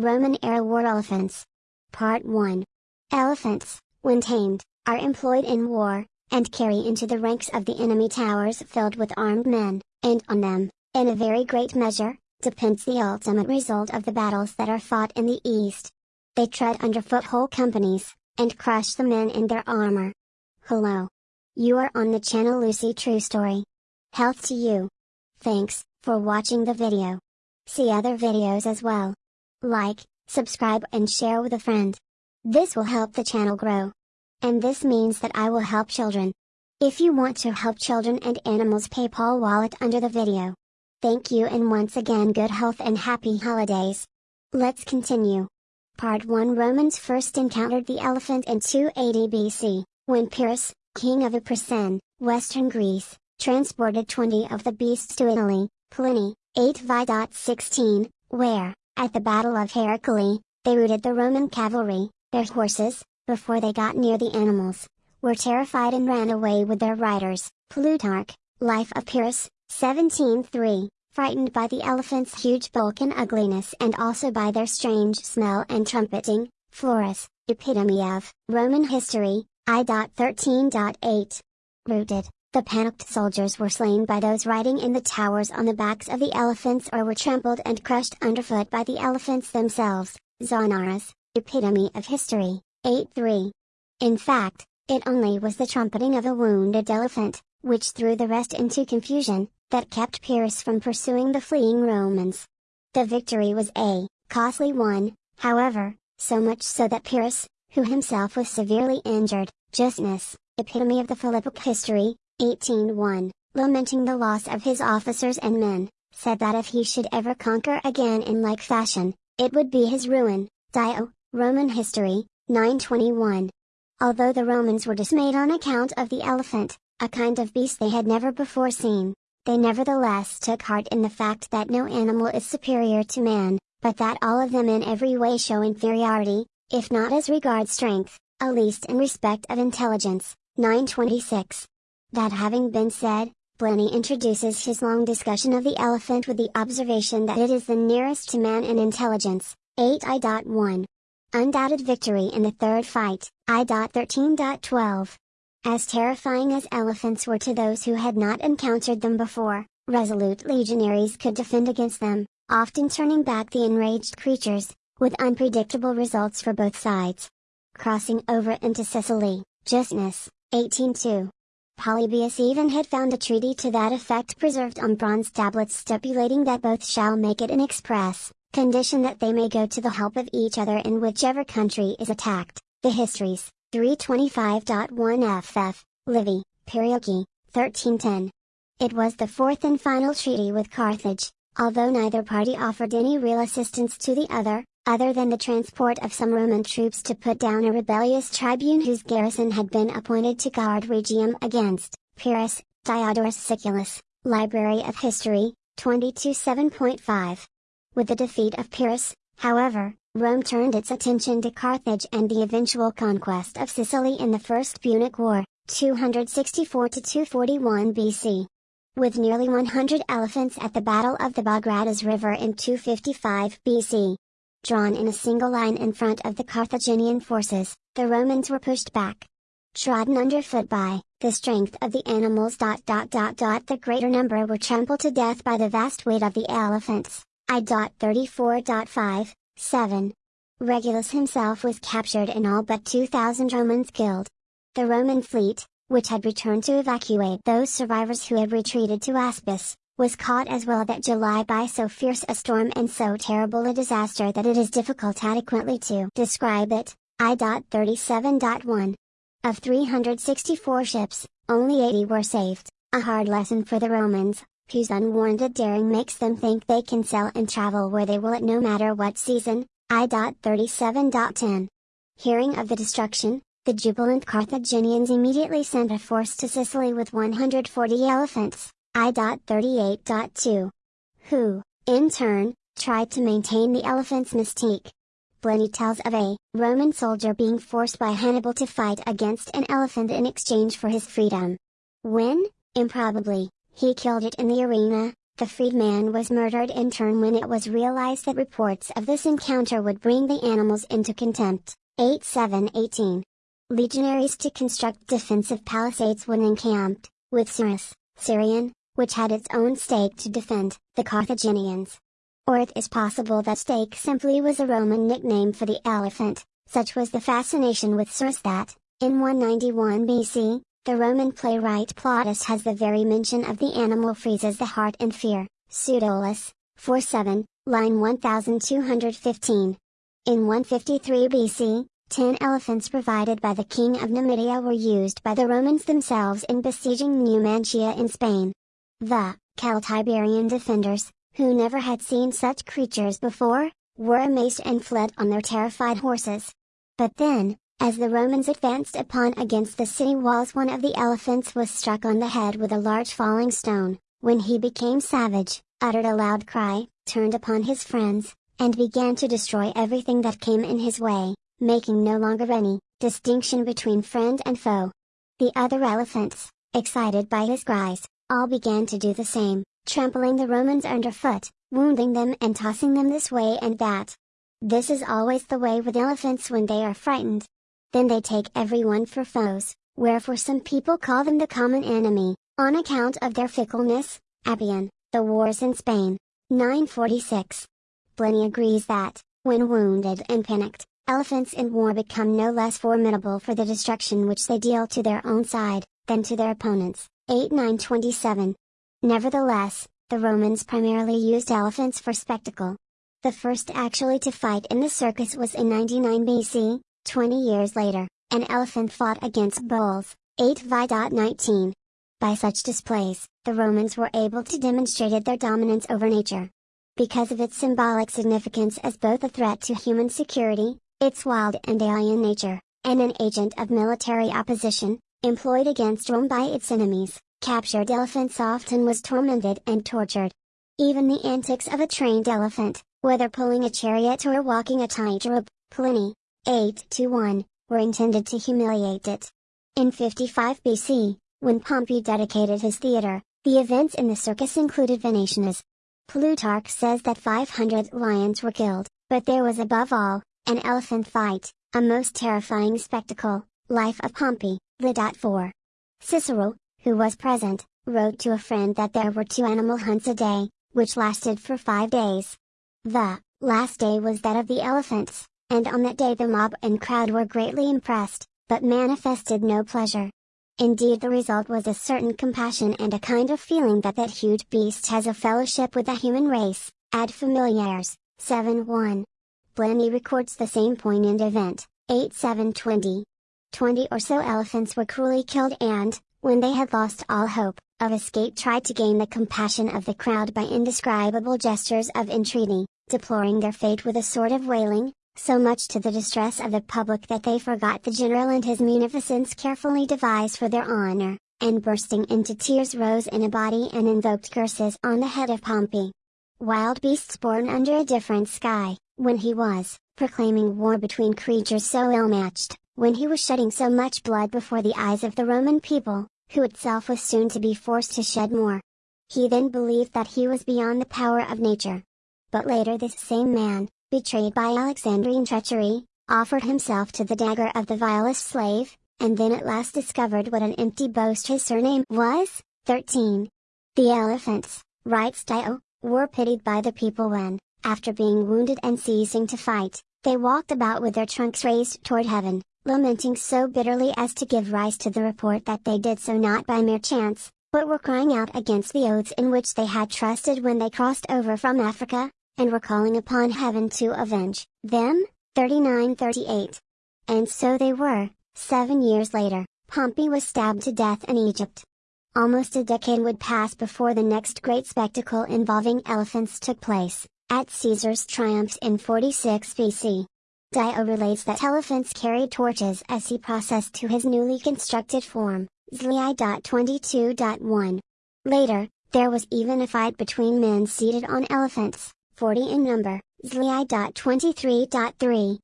Roman-era war elephants. Part 1. Elephants, when tamed, are employed in war, and carry into the ranks of the enemy towers filled with armed men, and on them, in a very great measure, depends the ultimate result of the battles that are fought in the East. They tread underfoot whole companies, and crush the men in their armor. Hello. You are on the channel Lucy True Story. Health to you. Thanks, for watching the video. See other videos as well. Like, subscribe and share with a friend. This will help the channel grow. And this means that I will help children. If you want to help children and animals PayPal wallet under the video. Thank you and once again good health and happy holidays. Let's continue. Part 1 Romans first encountered the elephant in 280 BC, when Pyrrhus, king of Epirus, western Greece, transported 20 of the beasts to Italy, Pliny, 8 Vi.16, where, at the Battle of Heraclea, they routed the Roman cavalry, their horses, before they got near the animals, were terrified and ran away with their riders. Plutarch, Life of Pyrrhus, 17.3 frightened by the elephant's huge bulk and ugliness and also by their strange smell and trumpeting, Florus, epitome of Roman history, I.13.8. Rooted, the panicked soldiers were slain by those riding in the towers on the backs of the elephants or were trampled and crushed underfoot by the elephants themselves, Zonaras, epitome of history, 8-3. In fact, it only was the trumpeting of a wounded elephant, which threw the rest into confusion, that kept Pyrrhus from pursuing the fleeing Romans. The victory was a costly one, however, so much so that Pyrrhus, who himself was severely injured, Justinus, epitome of the Philippic history, 18.1, lamenting the loss of his officers and men, said that if he should ever conquer again in like fashion, it would be his ruin. Dio, Roman History, 921. Although the Romans were dismayed on account of the elephant, a kind of beast they had never before seen, they nevertheless took heart in the fact that no animal is superior to man, but that all of them in every way show inferiority, if not as regards strength, at least in respect of intelligence. 926. That having been said, Pliny introduces his long discussion of the elephant with the observation that it is the nearest to man in intelligence. 8i.1. Undoubted victory in the third fight. I.13.12. As terrifying as elephants were to those who had not encountered them before, resolute legionaries could defend against them, often turning back the enraged creatures, with unpredictable results for both sides. Crossing over into Sicily, Justinus, 1802. Polybius even had found a treaty to that effect preserved on bronze tablets stipulating that both shall make it an express condition that they may go to the help of each other in whichever country is attacked. The Histories, 325.1 FF, Livy, Periochae, 1310. It was the fourth and final treaty with Carthage, although neither party offered any real assistance to the other, other than the transport of some Roman troops to put down a rebellious tribune whose garrison had been appointed to guard Rhegium against Pyrrhus, Diodorus Siculus, Library of History, 22.7.5. With the defeat of Pyrrhus, however, Rome turned its attention to Carthage and the eventual conquest of Sicily in the First Punic War, 264-241 BC. With nearly 100 elephants at the Battle of the Bagradas River in 255 BC. Drawn in a single line in front of the Carthaginian forces, the Romans were pushed back. Trodden underfoot by, the strength of the animals. The greater number were trampled to death by the vast weight of the elephants. I.34.5 7. Regulus himself was captured and all but 2,000 Romans killed. The Roman fleet, which had returned to evacuate those survivors who had retreated to Aspis, was caught as well that July by so fierce a storm and so terrible a disaster that it is difficult adequately to describe it. I.37.1. Of 364 ships, only 80 were saved, a hard lesson for the Romans, whose unwarranted daring makes them think they can sail and travel where they will at no matter what season, I.37.10. Hearing of the destruction, the jubilant Carthaginians immediately sent a force to Sicily with 140 elephants, I.38.2. Who, in turn, tried to maintain the elephant's mystique. Pliny tells of a Roman soldier being forced by Hannibal to fight against an elephant in exchange for his freedom. When, improbably, he killed it in the arena, the freedman was murdered in turn when it was realized that reports of this encounter would bring the animals into contempt. 8718. Legionaries to construct defensive palisades when encamped, with Cyrus, Syrian, which had its own stake to defend, the Carthaginians. Or it is possible that stake simply was a Roman nickname for the elephant, such was the fascination with Cyrus that, in 191 BC, the Roman playwright Plautus has the very mention of the animal freezes the heart in fear, Pseudolus, 47, line 1215. In 153 BC, ten elephants provided by the king of Numidia were used by the Romans themselves in besieging Numancia in Spain. The Celtiberian defenders, who never had seen such creatures before, were amazed and fled on their terrified horses. But then, as the Romans advanced upon against the city walls one of the elephants was struck on the head with a large falling stone, when he became savage, uttered a loud cry, turned upon his friends, and began to destroy everything that came in his way, making no longer any distinction between friend and foe. The other elephants, excited by his cries, all began to do the same, trampling the Romans underfoot, wounding them and tossing them this way and that. This is always the way with elephants when they are frightened, then they take everyone for foes, wherefore some people call them the common enemy, on account of their fickleness. Appian, The Wars in Spain, 946. Pliny agrees that, when wounded and panicked, elephants in war become no less formidable for the destruction which they deal to their own side, than to their opponents. 8927. Nevertheless, the Romans primarily used elephants for spectacle. The first actually to fight in the circus was in 99 BC, 20 years later, an elephant fought against bulls, 8 Vi.19. By such displays, the Romans were able to demonstrate their dominance over nature. Because of its symbolic significance as both a threat to human security, its wild and alien nature, and an agent of military opposition, employed against Rome by its enemies, captured elephants often was tormented and tortured. Even the antics of a trained elephant, whether pulling a chariot or walking a tightrope, Pliny, 8 to 1, were intended to humiliate it. In 55 BC, when Pompey dedicated his theater, the events in the circus included venations. Plutarch says that 500 lions were killed, but there was above all, an elephant fight, a most terrifying spectacle, Life of Pompey, 4. Cicero, who was present, wrote to a friend that there were two animal hunts a day, which lasted for five days. The last day was that of the elephants, and on that day the mob and crowd were greatly impressed, but manifested no pleasure. Indeed the result was a certain compassion and a kind of feeling that that huge beast has a fellowship with the human race, ad familiares, 7-1. Pliny records the same poignant event, 8-7-20. Twenty or so elephants were cruelly killed and, when they had lost all hope of escape tried to gain the compassion of the crowd by indescribable gestures of entreaty, deploring their fate with a sort of wailing, so much to the distress of the public that they forgot the general and his munificence carefully devised for their honor, and bursting into tears rose in a body and invoked curses on the head of Pompey. Wild beasts born under a different sky, when he was, proclaiming war between creatures so ill-matched, when he was shedding so much blood before the eyes of the Roman people, who itself was soon to be forced to shed more. He then believed that he was beyond the power of nature. But later this same man, betrayed by Alexandrian treachery, offered himself to the dagger of the vilest slave, and then at last discovered what an empty boast his surname was. 13. The elephants, writes Dio, were pitied by the people when, after being wounded and ceasing to fight, they walked about with their trunks raised toward heaven, lamenting so bitterly as to give rise to the report that they did so not by mere chance, but were crying out against the oaths in which they had trusted when they crossed over from Africa, and were calling upon heaven to avenge them. 3938. And so they were, seven years later, Pompey was stabbed to death in Egypt. Almost a decade would pass before the next great spectacle involving elephants took place, at Caesar's triumphs in 46 BC. Dio relates that elephants carried torches as he processed to his newly constructed form, Zli.22.1. Later, there was even a fight between men seated on elephants. 40 in number, Zli.23.3.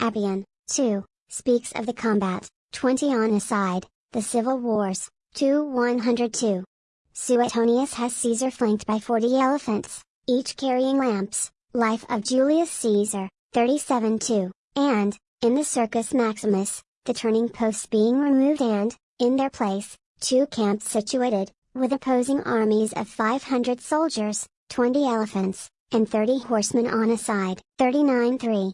Appian, 2, speaks of the combat, 20 on a side, the civil wars, 2 102. Suetonius has Caesar flanked by 40 elephants, each carrying lamps, Life of Julius Caesar, 37-2, and, in the Circus Maximus, the turning posts being removed and, in their place, two camps situated, with opposing armies of 500 soldiers, 20 elephants, and 30 horsemen on a side. 39-3.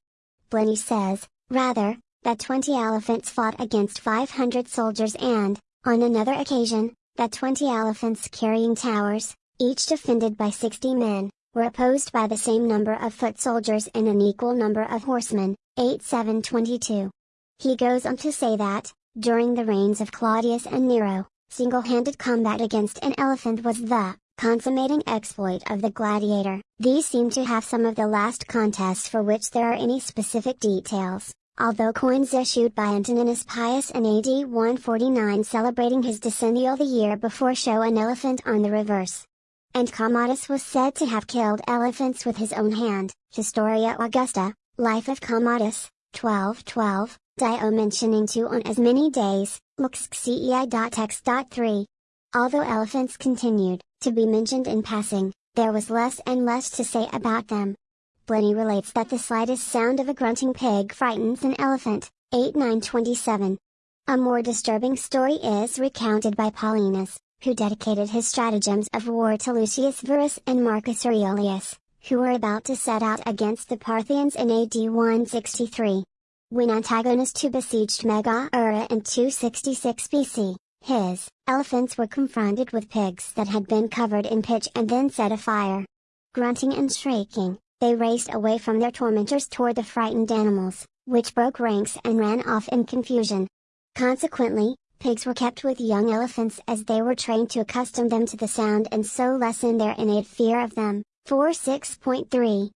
Pliny says, rather, that 20 elephants fought against 500 soldiers and, on another occasion, that 20 elephants carrying towers, each defended by 60 men, were opposed by the same number of foot soldiers and an equal number of horsemen, 8722. He goes on to say that, during the reigns of Claudius and Nero, single-handed combat against an elephant was the consummating exploit of the gladiator. These seem to have some of the last contests for which there are any specific details, although coins issued by Antoninus Pius in AD 149 celebrating his decennial the year before show an elephant on the reverse. And Commodus was said to have killed elephants with his own hand. Historia Augusta, Life of Commodus, 1212, Dio mentioning two on as many days, looks cei.x.3. Although elephants continued to be mentioned in passing, there was less and less to say about them. Pliny relates that the slightest sound of a grunting pig frightens an elephant, 8927. A more disturbing story is recounted by Polyaenus, who dedicated his stratagems of war to Lucius Verus and Marcus Aurelius, who were about to set out against the Parthians in AD 163. When Antigonus II besieged Megara in 266 BC, his elephants were confronted with pigs that had been covered in pitch and then set afire. Grunting and shrieking, they raced away from their tormentors toward the frightened animals, which broke ranks and ran off in confusion. Consequently, pigs were kept with young elephants as they were trained to accustom them to the sound and so lessen their innate fear of them. 4 6.3.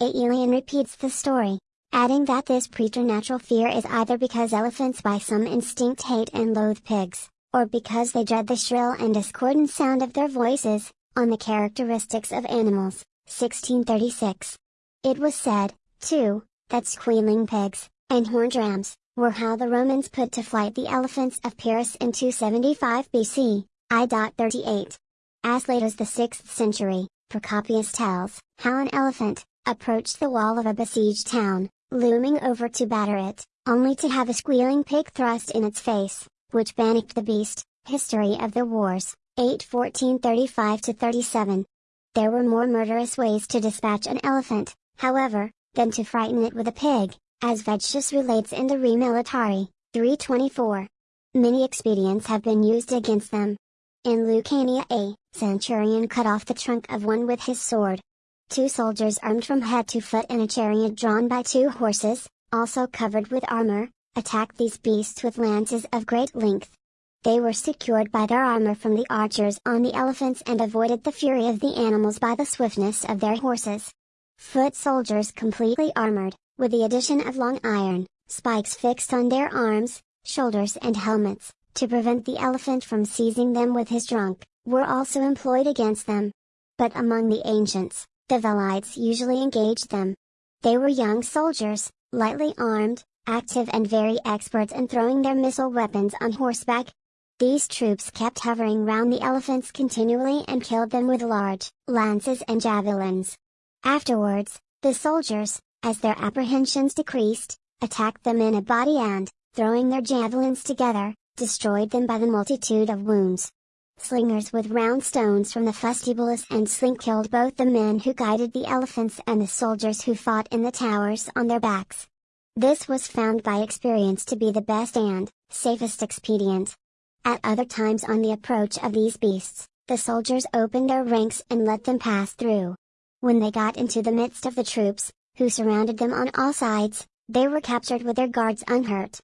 Aelian repeats the story adding that this preternatural fear is either because elephants by some instinct hate and loathe pigs, or because they dread the shrill and discordant sound of their voices, on the characteristics of animals. 1636. It was said, too, that squealing pigs, and horned rams, were how the Romans put to flight the elephants of Pyrrhus in 275 BC, I.38. As late as the 6th century, Procopius tells how an elephant approached the wall of a besieged town, looming over to batter it, only to have a squealing pig thrust in its face, which panicked the beast. History of the Wars, 8 37. There were more murderous ways to dispatch an elephant, however, than to frighten it with a pig, as Vegetius relates in De Re Militari, 324. Many expedients have been used against them. In Lucania a centurion cut off the trunk of one with his sword, Two soldiers armed from head to foot in a chariot drawn by two horses, also covered with armor, attacked these beasts with lances of great length. They were secured by their armor from the archers on the elephants and avoided the fury of the animals by the swiftness of their horses. Foot soldiers completely armored, with the addition of long iron spikes fixed on their arms, shoulders and helmets, to prevent the elephant from seizing them with his trunk, were also employed against them. But among the ancients, the Velites usually engaged them. They were young soldiers, lightly armed, active and very expert in throwing their missile weapons on horseback. These troops kept hovering round the elephants continually and killed them with large lances and javelins. Afterwards, the soldiers, as their apprehensions decreased, attacked them in a body and, throwing their javelins together, destroyed them by the multitude of wounds. Slingers with round stones from the Fustibalus and Sling killed both the men who guided the elephants and the soldiers who fought in the towers on their backs. This was found by experience to be the best and safest expedient. At other times on the approach of these beasts, the soldiers opened their ranks and let them pass through. When they got into the midst of the troops, who surrounded them on all sides, they were captured with their guards unhurt.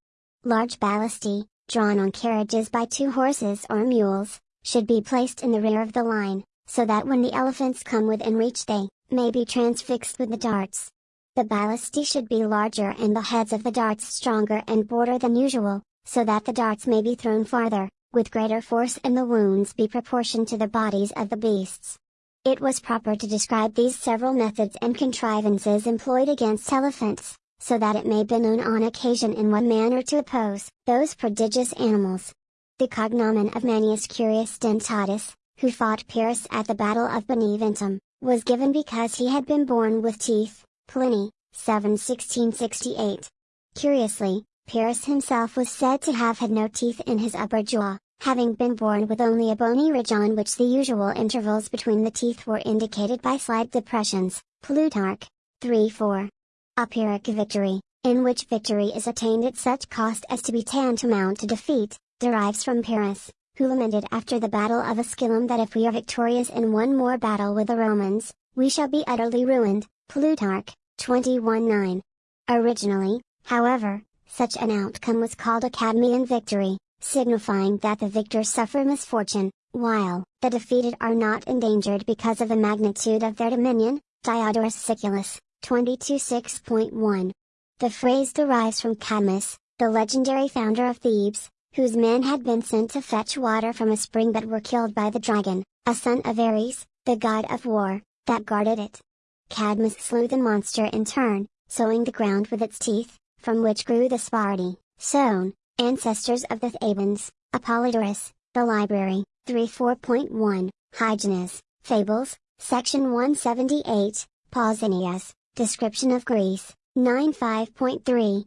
Large ballistae, drawn on carriages by two horses or mules, should be placed in the rear of the line, so that when the elephants come within reach they, may be transfixed with the darts. The ballistae should be larger and the heads of the darts stronger and broader than usual, so that the darts may be thrown farther, with greater force and the wounds be proportioned to the bodies of the beasts. It was proper to describe these several methods and contrivances employed against elephants, so that it may be known on occasion in what manner to oppose those prodigious animals. The cognomen of Manius Curius Dentatus, who fought Pyrrhus at the Battle of Beneventum, was given because he had been born with teeth, Pliny, 7 1668. Curiously, Pyrrhus himself was said to have had no teeth in his upper jaw, having been born with only a bony ridge on which the usual intervals between the teeth were indicated by slight depressions, Plutarch, 3-4. A Pyrrhic victory, in which victory is attained at such cost as to be tantamount to defeat, derives from Pyrrhus, who lamented after the battle of Asculum that if we are victorious in one more battle with the Romans, we shall be utterly ruined, Plutarch, 21-9. Originally, however, such an outcome was called a Cadmean victory, signifying that the victors suffer misfortune, while the defeated are not endangered because of the magnitude of their dominion, Diodorus Siculus, 22.6.1. The phrase derives from Cadmus, the legendary founder of Thebes, whose men had been sent to fetch water from a spring but were killed by the dragon, a son of Ares, the god of war, that guarded it. Cadmus slew the monster in turn, sowing the ground with its teeth, from which grew the Sparti, sown, ancestors of the Thebans, Apollodorus, The Library, 34.1, Hyginus, Fables, Section 178, Pausanias, Description of Greece, 95.3.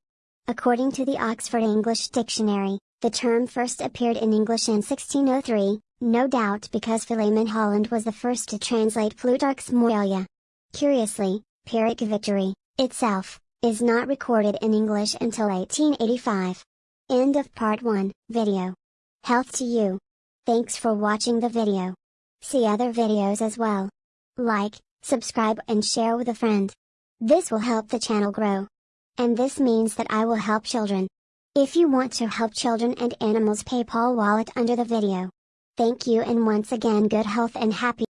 According to the Oxford English Dictionary, the term first appeared in English in 1603, no doubt because Philemon Holland was the first to translate Plutarch's Moralia. Curiously, Pyrrhic victory, itself, is not recorded in English until 1885. End of part 1, video. Health to you. Thanks for watching the video. See other videos as well. Like, subscribe and share with a friend. This will help the channel grow. And this means that I will help children. If you want to help children and animals PayPal wallet under the video. Thank you and once again good health and happy